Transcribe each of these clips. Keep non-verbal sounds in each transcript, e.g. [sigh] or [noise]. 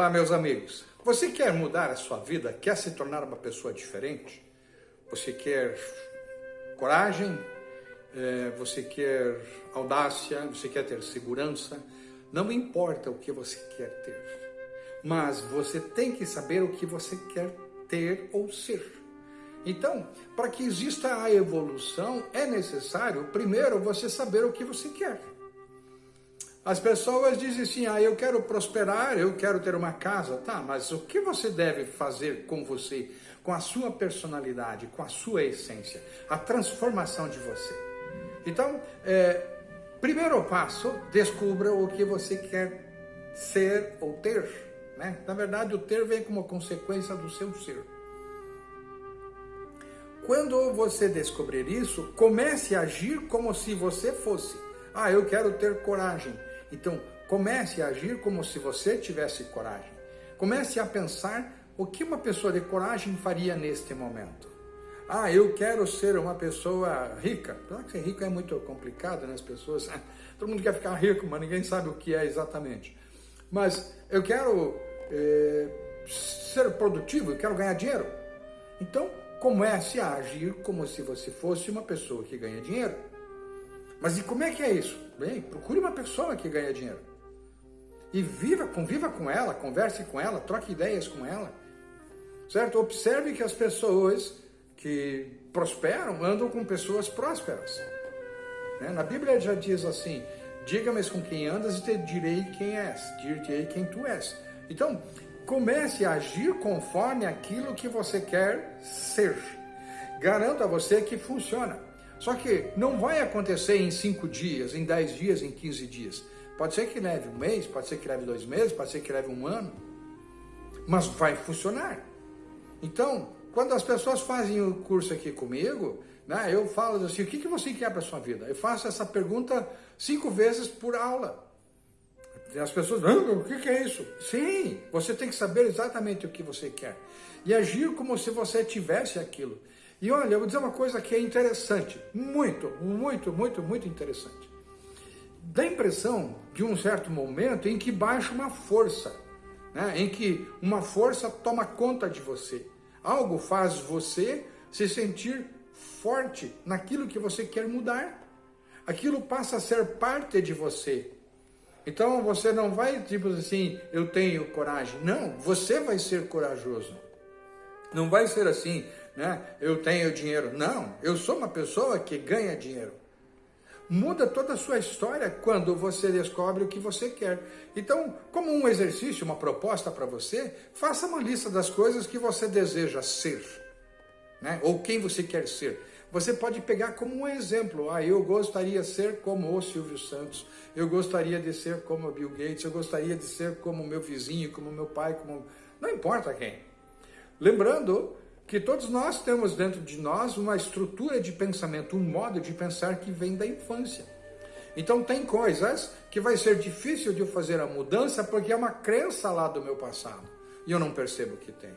Olá, meus amigos. Você quer mudar a sua vida? Quer se tornar uma pessoa diferente? Você quer coragem? É, você quer audácia? Você quer ter segurança? Não importa o que você quer ter, mas você tem que saber o que você quer ter ou ser. Então, para que exista a evolução, é necessário, primeiro, você saber o que você quer. As pessoas dizem assim, ah, eu quero prosperar, eu quero ter uma casa, tá, mas o que você deve fazer com você, com a sua personalidade, com a sua essência, a transformação de você? Então, é, primeiro passo, descubra o que você quer ser ou ter, né? Na verdade, o ter vem como consequência do seu ser. Quando você descobrir isso, comece a agir como se você fosse. Ah, eu quero ter coragem. Então, comece a agir como se você tivesse coragem. Comece a pensar o que uma pessoa de coragem faria neste momento. Ah, eu quero ser uma pessoa rica. Claro que ser rico é muito complicado, né? As pessoas, [laughs] todo mundo quer ficar rico, mas ninguém sabe o que é exatamente. Mas eu quero é, ser produtivo, eu quero ganhar dinheiro. Então, comece a agir como se você fosse uma pessoa que ganha dinheiro. Mas e como é que é isso? Bem, procure uma pessoa que ganha dinheiro. E viva, conviva com ela, converse com ela, troque ideias com ela. Certo? Observe que as pessoas que prosperam andam com pessoas prósperas. Né? Na Bíblia já diz assim, diga-me com quem andas e te direi quem és, dir-te-ei quem tu és. Então, comece a agir conforme aquilo que você quer ser. Garanto a você que funciona. Só que não vai acontecer em cinco dias, em dez dias, em quinze dias. Pode ser que leve um mês, pode ser que leve dois meses, pode ser que leve um ano. Mas vai funcionar. Então, quando as pessoas fazem o curso aqui comigo, né, eu falo assim, o que, que você quer para sua vida? Eu faço essa pergunta cinco vezes por aula. As pessoas, ah, o que, que é isso? Sim, você tem que saber exatamente o que você quer. E agir como se você tivesse aquilo. E olha, eu vou dizer uma coisa que é interessante, muito, muito, muito, muito interessante. Dá a impressão de um certo momento em que baixa uma força, né? em que uma força toma conta de você. Algo faz você se sentir forte naquilo que você quer mudar. Aquilo passa a ser parte de você. Então você não vai tipo assim, eu tenho coragem. Não, você vai ser corajoso. Não vai ser assim, né? Eu tenho dinheiro. Não, eu sou uma pessoa que ganha dinheiro. Muda toda a sua história quando você descobre o que você quer. Então, como um exercício, uma proposta para você, faça uma lista das coisas que você deseja ser, né? Ou quem você quer ser. Você pode pegar como um exemplo. Ah, eu gostaria de ser como o Silvio Santos. Eu gostaria de ser como o Bill Gates. Eu gostaria de ser como meu vizinho, como meu pai, como não importa quem. Lembrando que todos nós temos dentro de nós uma estrutura de pensamento, um modo de pensar que vem da infância. Então tem coisas que vai ser difícil de eu fazer a mudança porque é uma crença lá do meu passado e eu não percebo que tem.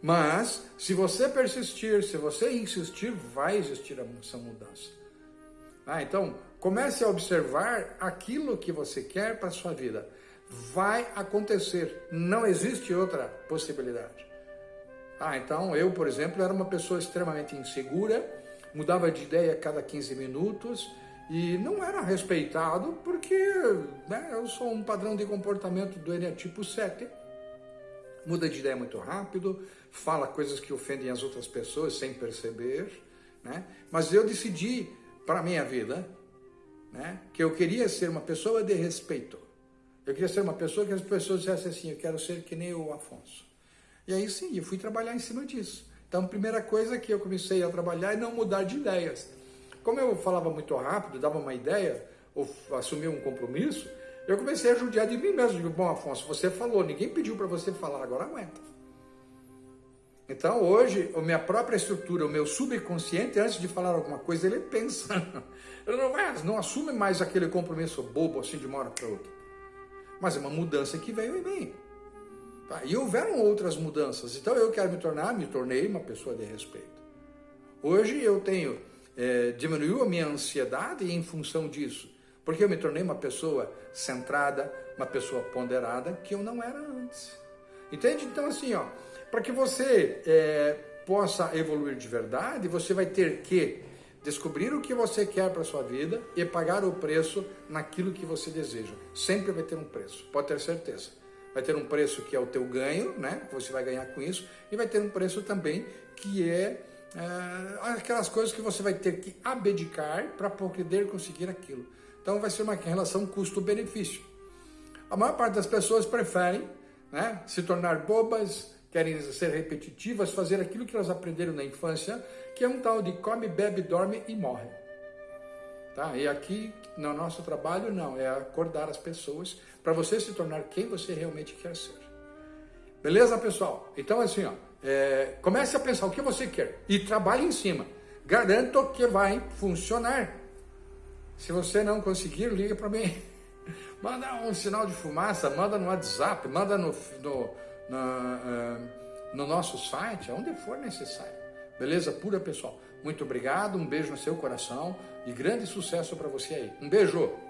Mas se você persistir, se você insistir, vai existir essa mudança. Ah, então comece a observar aquilo que você quer para sua vida. Vai acontecer, não existe outra possibilidade. Ah, então eu, por exemplo, era uma pessoa extremamente insegura, mudava de ideia a cada 15 minutos e não era respeitado porque né, eu sou um padrão de comportamento do tipo 7. Muda de ideia muito rápido, fala coisas que ofendem as outras pessoas sem perceber, né? Mas eu decidi para a minha vida né, que eu queria ser uma pessoa de respeito. Eu queria ser uma pessoa que as pessoas dissessem assim, eu quero ser que nem o Afonso. E aí sim, eu fui trabalhar em cima disso. Então, primeira coisa que eu comecei a trabalhar é não mudar de ideias. Como eu falava muito rápido, dava uma ideia, ou assumia um compromisso, eu comecei a judiar de mim mesmo. Digo, bom, Afonso, você falou, ninguém pediu para você falar, agora aguenta. Então, hoje, a minha própria estrutura, o meu subconsciente, antes de falar alguma coisa, ele pensa. [laughs] Ele não, vai, não assume mais aquele compromisso bobo, assim, de uma hora para outra. Mas é uma mudança que veio em mim. Tá? E houveram outras mudanças. Então eu quero me tornar, me tornei uma pessoa de respeito. Hoje eu tenho, é, diminuiu a minha ansiedade em função disso. Porque eu me tornei uma pessoa centrada, uma pessoa ponderada que eu não era antes. Entende? Então, assim, ó, para que você é, possa evoluir de verdade, você vai ter que descobrir o que você quer para sua vida e pagar o preço naquilo que você deseja. Sempre vai ter um preço, pode ter certeza. Vai ter um preço que é o teu ganho, né? Que você vai ganhar com isso, e vai ter um preço também que é, é aquelas coisas que você vai ter que abdicar para poder conseguir aquilo. Então vai ser uma relação custo-benefício. A maior parte das pessoas preferem né, se tornar bobas, querem ser repetitivas, fazer aquilo que elas aprenderam na infância, que é um tal de come, bebe, dorme e morre. Tá? E aqui, no nosso trabalho, não, é acordar as pessoas para você se tornar quem você realmente quer ser. Beleza, pessoal? Então, assim, ó, é, comece a pensar o que você quer e trabalhe em cima. Garanto que vai funcionar. Se você não conseguir, liga para mim. [laughs] Manda um sinal de fumaça, manda no WhatsApp, manda no, no, uh, no nosso site, onde for necessário. Beleza pura, pessoal? Muito obrigado, um beijo no seu coração e grande sucesso para você aí. Um beijo!